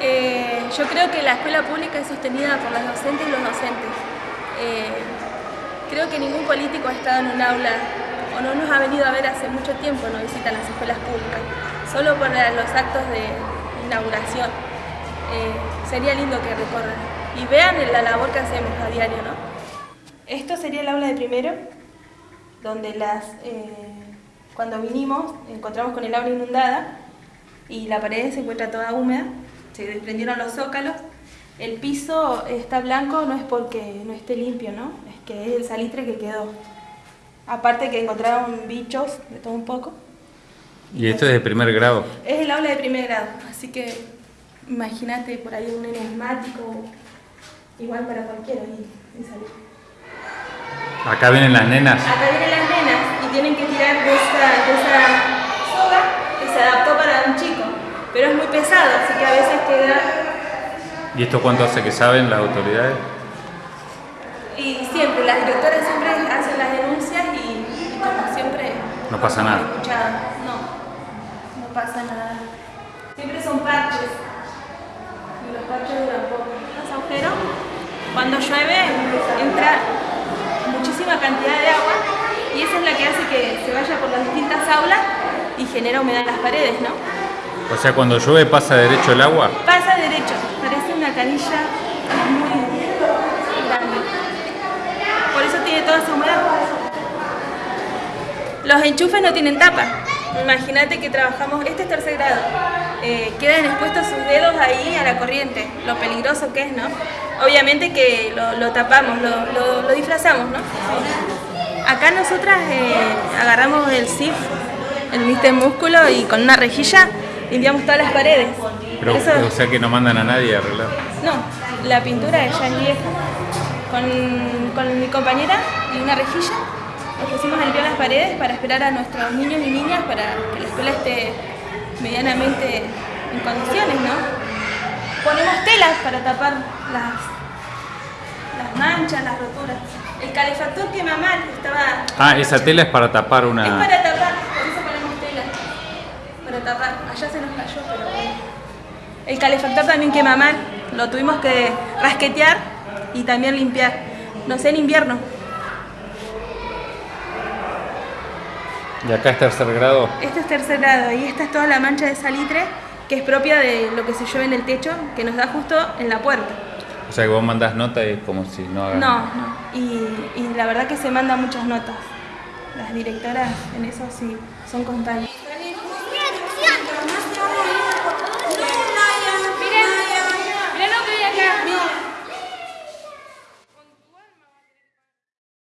Eh, yo creo que la escuela pública es sostenida por los docentes y los docentes. Eh, creo que ningún político ha estado en un aula o no nos ha venido a ver hace mucho tiempo, no visitan las escuelas públicas, solo por los actos de inauguración. Eh, sería lindo que recorran y vean la labor que hacemos a diario. ¿no? Esto sería el aula de primero, donde las, cuando vinimos encontramos con el aula inundada y la pared se encuentra toda húmeda se desprendieron los zócalos. El piso está blanco no es porque no esté limpio, ¿no? Es que es el salitre que quedó. Aparte que encontraron bichos de todo un poco. ¿Y esto es de primer grado? Es el aula de primer grado, así que imagínate por ahí un enigmático, igual para cualquiera y, salir. Acá vienen las nenas. Acá vienen las nenas y tienen que tirar de esa, de esa soga que se adaptó para un chico pero es muy pesado, así que a veces queda... ¿Y esto cuánto hace que saben las autoridades? Y siempre, las directoras siempre hacen las denuncias y, como siempre... No pasa nada. no, no pasa nada. Siempre son parches y los parches duran poco. Los agujeros, cuando llueve entra muchísima cantidad de agua y esa es la que hace que se vaya por las distintas aulas y genera humedad en las paredes, ¿no? O sea, cuando llueve pasa derecho el agua. Pasa derecho, parece una canilla muy grande. Por eso tiene toda esa humedad. Los enchufes no tienen tapa. Imagínate que trabajamos, este es tercer grado, eh, quedan expuestos sus dedos ahí a la corriente, lo peligroso que es, ¿no? Obviamente que lo, tapamos, lo, disfrazamos, ¿no? Acá nosotras eh, agarramos el SIF, el Mister Músculo, y con una rejilla limpiamos todas las paredes. Pero, o sea que no mandan a nadie a arreglar. No, la pintura ya es vieja. Con, con mi compañera y una rejilla nos pusimos a limpiar las paredes para esperar a nuestros niños y niñas para que la escuela esté medianamente en condiciones, ¿no? Ponemos telas para tapar las, las manchas, las roturas. El calefactor quema mal, estaba... Ah, esa tela es para tapar una... Es para tapar. Allá se nos cayó, pero bueno. El calefactor también quema mal, lo tuvimos que rasquetear y también limpiar. No sé, en invierno. ¿Y acá es tercer grado? Este es tercer grado y esta es toda la mancha de salitre que es propia de lo que se llueve en el techo, que nos da justo en la puerta. O sea que vos mandás nota y es como si no hagas No, no. Y, y la verdad que se mandan muchas notas. Las directoras en eso sí son constantes.